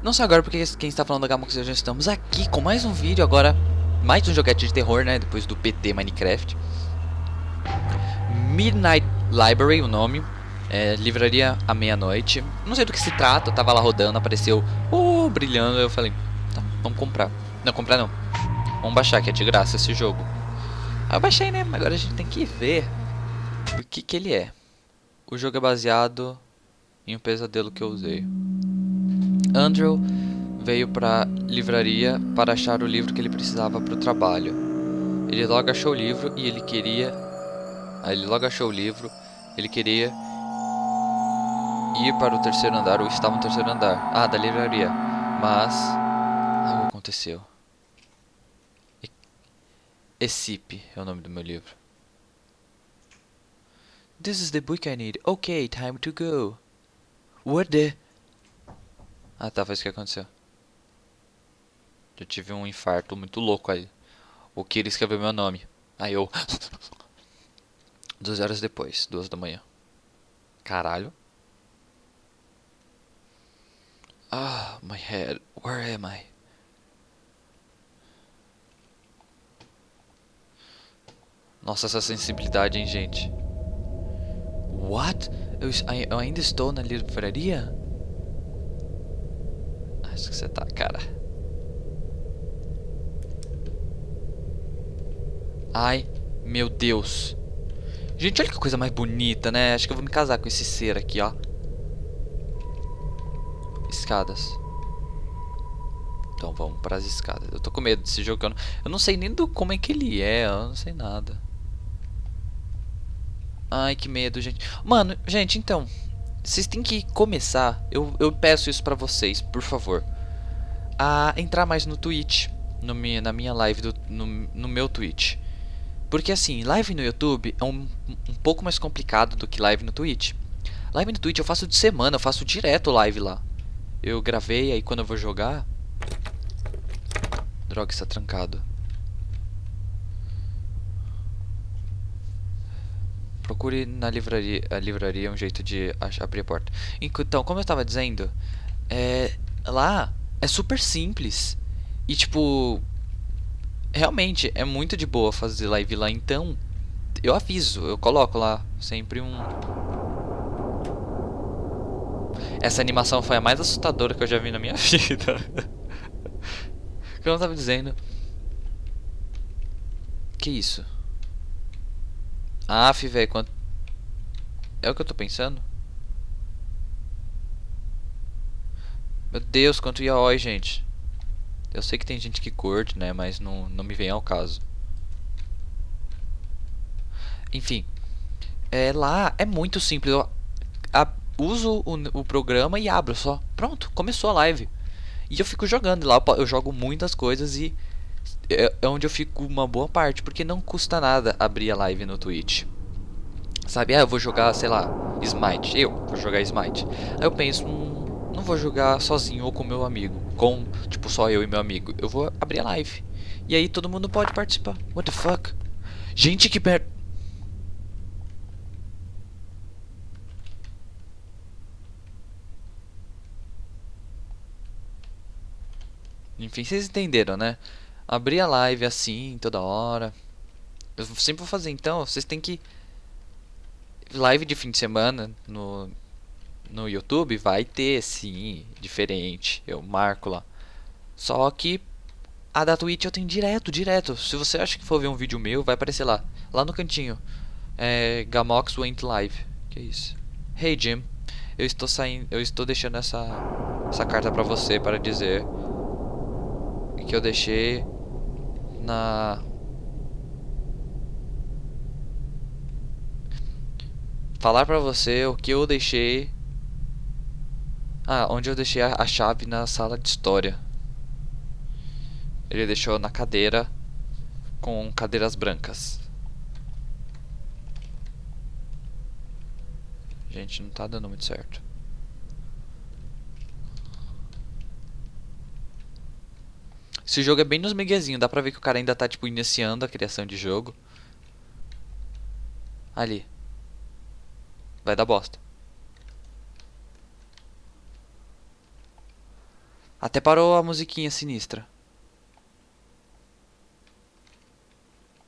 Não sei agora porque quem está falando da Gamox já estamos aqui com mais um vídeo agora, mais um joguete de terror, né, depois do PT Minecraft. Midnight Library, o nome, é, livraria à meia-noite. Não sei do que se trata, eu tava lá rodando, apareceu, oh, brilhando, eu falei, tá, vamos comprar. Não, comprar não. Vamos baixar, que é de graça esse jogo. Aí eu baixei, né, agora a gente tem que ver o que que ele é. O jogo é baseado em um pesadelo que eu usei. Andrew veio para livraria para achar o livro que ele precisava para o trabalho. Ele logo achou o livro e ele queria. Ele logo achou o livro. Ele queria ir para o terceiro andar ou estava no terceiro andar. Ah, da livraria. Mas algo aconteceu. Escipe é o nome do meu livro. This is the book I need. Okay, time to go. What the? Ah tá, foi isso que aconteceu. Eu tive um infarto muito louco aí. O Kira escreveu meu nome. Aí eu. Duas horas depois, duas da manhã. Caralho. Ah, my head. Where am I? Nossa, essa sensibilidade, hein, gente. What? Eu, eu ainda estou na livraria? Que você tá, cara. Ai, meu Deus. Gente, olha que coisa mais bonita, né? Acho que eu vou me casar com esse ser aqui, ó. Escadas. Então vamos para as escadas. Eu tô com medo desse jogo. Eu não, eu não sei nem do como é que ele é. Eu não sei nada. Ai, que medo, gente. Mano, gente, então. Vocês têm que começar. Eu, eu peço isso pra vocês, por favor. A entrar mais no Twitch. No na minha live, do, no, no meu Twitch. Porque assim, live no YouTube é um, um pouco mais complicado do que live no Twitch. Live no Twitch eu faço de semana, eu faço direto live lá. Eu gravei, aí quando eu vou jogar... Droga, está trancado. Procure na livraria, a livraria um jeito de abrir a porta. Então, como eu estava dizendo, é, lá é super simples. E tipo, realmente é muito de boa fazer live lá. Então, eu aviso, eu coloco lá sempre um. Essa animação foi a mais assustadora que eu já vi na minha vida. Como eu estava dizendo. Que isso? Aff, velho, quanto... É o que eu tô pensando? Meu Deus, quanto yaoi, gente. Eu sei que tem gente que curte, né, mas não, não me vem ao caso. Enfim, é, lá é muito simples. Eu a, uso o, o programa e abro só. Pronto, começou a live. E eu fico jogando lá, eu jogo muitas coisas e é, é onde eu fico uma boa parte, porque não custa nada abrir a live no Twitch. Sabe, ah, eu vou jogar, sei lá, Smite. Eu vou jogar Smite. Aí eu penso, hum, não vou jogar sozinho ou com meu amigo. Com, tipo, só eu e meu amigo. Eu vou abrir a live. E aí todo mundo pode participar. What the fuck? Gente, que per... Enfim, vocês entenderam, né? Abrir a live assim, toda hora. Eu sempre vou fazer, então, vocês têm que... Live de fim de semana no, no YouTube vai ter, sim, diferente. Eu marco lá. Só que a da Twitch eu tenho direto, direto. Se você acha que for ver um vídeo meu, vai aparecer lá. Lá no cantinho. É, Gamox went live. Que isso? Hey Jim, eu estou saindo, eu estou deixando essa essa carta para você para dizer que eu deixei na falar pra você o que eu deixei ah, onde eu deixei a, a chave na sala de história. Ele deixou na cadeira com cadeiras brancas. Gente, não tá dando muito certo Esse jogo é bem nos miguezinhos. Dá pra ver que o cara ainda tá, tipo, iniciando a criação de jogo. Ali. Vai dar bosta. Até parou a musiquinha sinistra.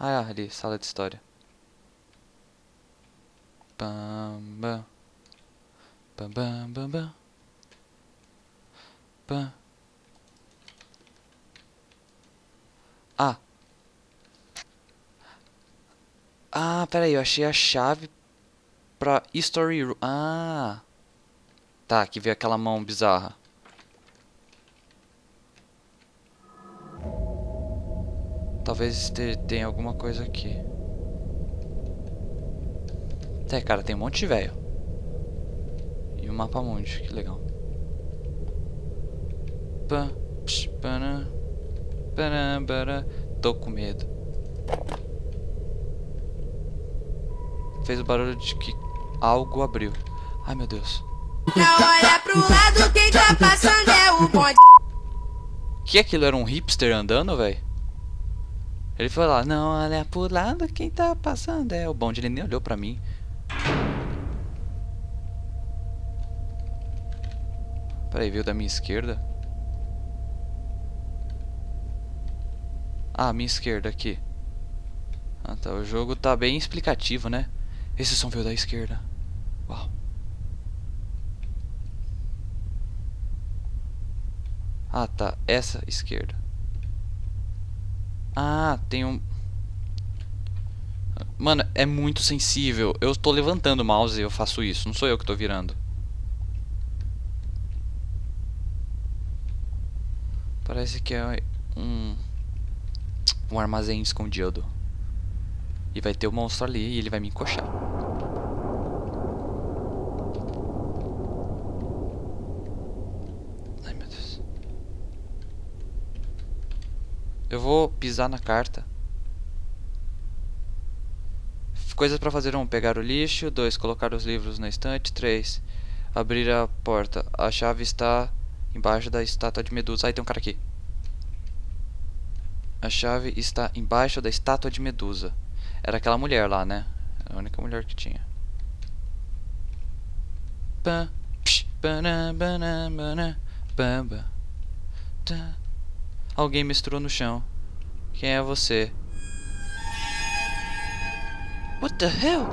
Ah, ali, sala de história. Bam, bam. Bam, bam, bam. Bam. Ah. Ah, peraí, eu achei a chave pra History Room. Ah. Tá, aqui veio aquela mão bizarra. Talvez tenha alguma coisa aqui. É, cara, tem um monte de velho. E um mapa monte, que legal. Tô com medo. Fez o barulho de que algo abriu. Ai, meu Deus. Não olha pro lado, quem tá passando é o bonde. Que aquilo era um hipster andando, velho? Ele foi lá, não olha pro lado, quem tá passando é o bonde. Ele nem olhou pra mim. Peraí, veio da minha esquerda? Ah, minha esquerda aqui. Ah tá, o jogo tá bem explicativo, né? Esse som veio da esquerda. Uau. Ah tá, essa esquerda. Ah, tem um... Mano, é muito sensível. Eu estou levantando o mouse e eu faço isso. Não sou eu que estou virando. Parece que é um... Um armazém escondido. E vai ter o um monstro ali e ele vai me encoxar. Ai, meu Deus. Eu vou pisar na carta. Coisas para fazer. Um, pegar o lixo. dois, Colocar os livros na estante. três, Abrir a porta. A chave está embaixo da estátua de Medusa. Aí tem um cara aqui. A chave está embaixo da estátua de Medusa. Era aquela mulher lá, né? A única mulher que tinha. Alguém misturou no chão. Quem é você? What the hell?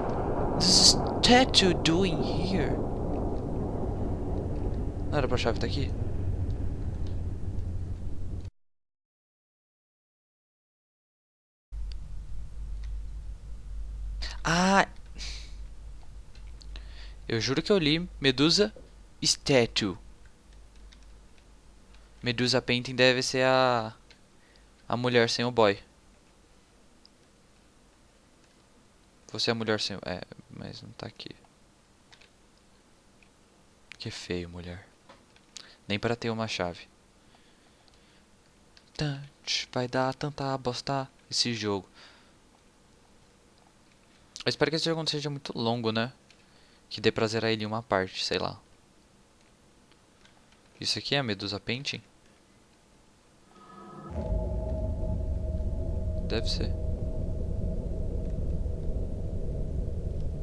This statue doing here? Não era pra chave estar tá aqui? Ah! Eu juro que eu li Medusa Statue. Medusa Painting deve ser a a mulher sem o boy. Você é a mulher sem... É, mas não tá aqui. Que feio, mulher. Nem para ter uma chave. Vai dar tanta bosta esse jogo. Eu espero que esse jogo não seja muito longo, né? Que dê pra zerar ele em uma parte, sei lá. Isso aqui é a Medusa Painting? Deve ser.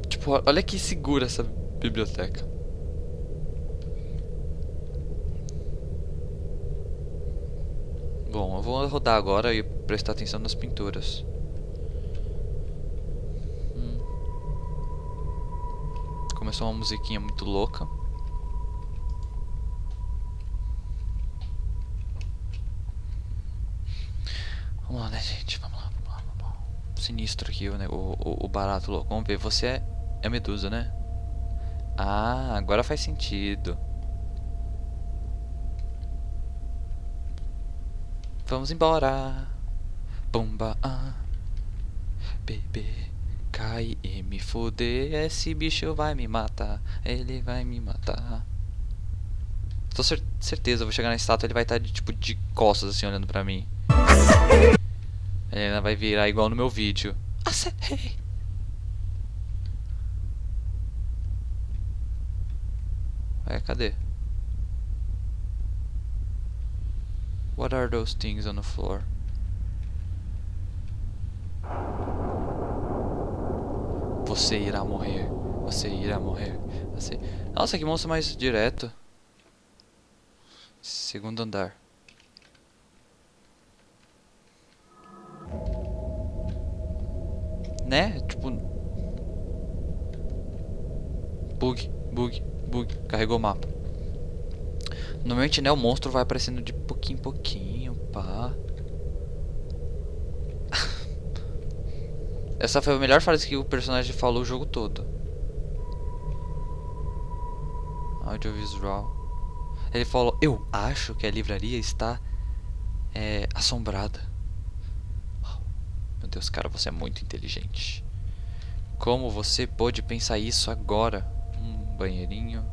Tipo, olha que segura essa biblioteca. Bom, eu vou rodar agora e prestar atenção nas pinturas. Começou uma musiquinha muito louca. Vamos lá, né, gente? Vamos lá, vamos lá, vamos lá. Sinistro aqui o, o, o barato louco. Vamos ver, você é é Medusa, né? Ah, agora faz sentido. Vamos embora. Bomba, ah. Bebê, cai e me fuder. Esse bicho vai me matar. Ele vai me matar. Tô cer certeza, eu vou chegar na estátua ele vai estar de, tipo de costas assim olhando pra mim. Ele vai virar igual no meu vídeo. Acertei. É, cadê? What are those things on the floor? Você irá morrer. Você irá morrer. Você... Nossa, que monstro mais direto. Segundo andar. Né? Tipo. Bug, bug, bug. Carregou o mapa. Normalmente, né? O monstro vai aparecendo de pouquinho em pouquinho, pá. Essa foi a melhor frase que o personagem falou o jogo todo. Audiovisual. Ele falou: Eu acho que a livraria está é, assombrada. Meu Deus, cara, você é muito inteligente. Como você pôde pensar isso agora? Um banheirinho.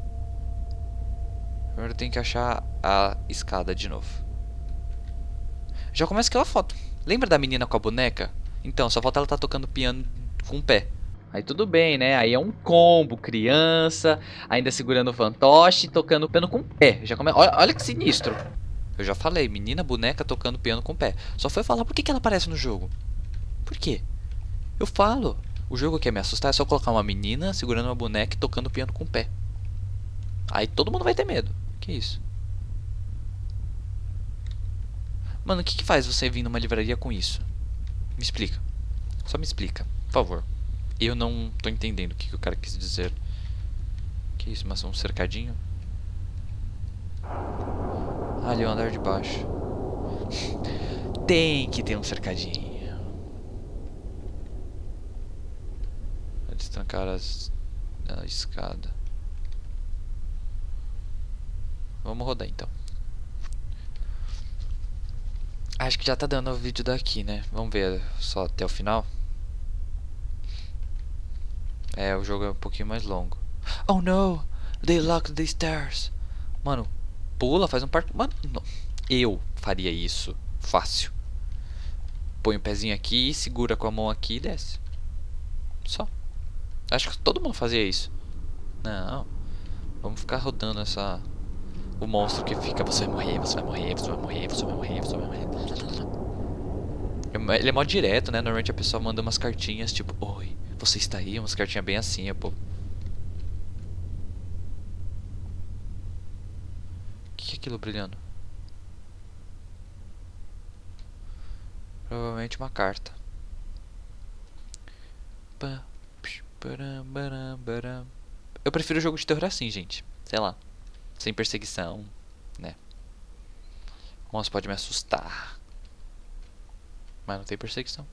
Primeiro tem que achar a escada de novo. Já começa aquela foto. Lembra da menina com a boneca? Então, só falta ela estar tá tocando piano com o pé. Aí tudo bem, né? Aí é um combo, criança, ainda segurando o fantoche, tocando piano com o pé. Já come... olha, olha que sinistro. Eu já falei, menina boneca tocando piano com o pé. Só foi falar por que, que ela aparece no jogo. Por quê? Eu falo. O jogo quer me assustar é só colocar uma menina segurando uma boneca e tocando piano com o pé. Aí todo mundo vai ter medo. Que isso? Mano, o que, que faz você vir numa livraria com isso? Me explica. Só me explica, por favor. Eu não tô entendendo o que, que o cara quis dizer. Que isso, mas um cercadinho? Ah, ali é o andar de baixo. Tem que ter um cercadinho. Destrancar as, a escada. Vamos rodar então. Acho que já tá dando o vídeo daqui, né? Vamos ver só até o final. É, o jogo é um pouquinho mais longo. Oh no! They locked the stairs. Mano, pula, faz um parto. Mano, não. eu faria isso. Fácil. Põe o pezinho aqui, segura com a mão aqui e desce. Só. Acho que todo mundo fazia isso. Não. Vamos ficar rodando essa o monstro que fica, você vai morrer, você vai morrer, você vai morrer, você vai morrer, você vai morrer. Ele é mó direto, né? Normalmente a pessoa manda umas cartinhas tipo, oi, você está aí? Umas cartinhas bem assim, pô. O que é aquilo brilhando? Provavelmente uma carta. Eu prefiro jogo de terror assim, gente. Sei lá sem perseguição, né? O monstro pode me assustar. Mas não tem perseguição.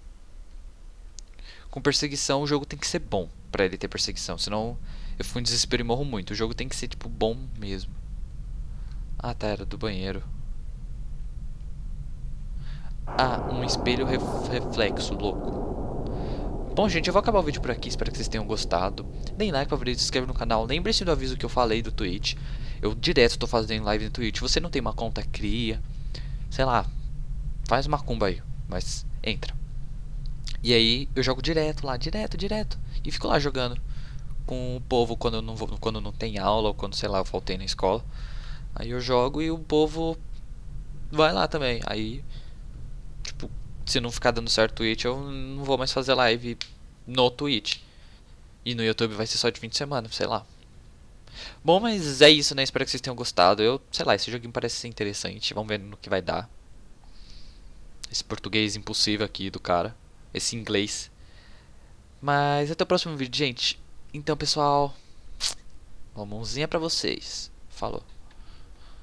Com perseguição, o jogo tem que ser bom pra ele ter perseguição. Senão eu fico em desespero e morro muito. O jogo tem que ser, tipo, bom mesmo. Ah, tá, era do banheiro. Ah, um espelho ref reflexo, louco. Bom, gente, eu vou acabar o vídeo por aqui. Espero que vocês tenham gostado. Deem like, favorito, se inscreve no canal. Lembre-se do aviso que eu falei do Twitch. Eu direto estou fazendo live no Twitch. Você não tem uma conta, cria. Sei lá. Faz uma cumba aí. Mas entra. E aí eu jogo direto lá, direto, direto. E fico lá jogando com o povo quando não, vou, quando não tem aula ou quando, sei lá, eu faltei na escola. Aí eu jogo e o povo vai lá também. Aí, tipo, se não ficar dando certo Twitch, eu não vou mais fazer live no Twitch. E no YouTube vai ser só de fim de semana, sei lá. Bom, mas é isso, né? Espero que vocês tenham gostado. Eu, sei lá, esse joguinho parece ser interessante. Vamos ver no que vai dar. Esse português impossível aqui do cara. Esse inglês. Mas até o próximo vídeo, gente. Então, pessoal. Uma mãozinha pra vocês. Falou.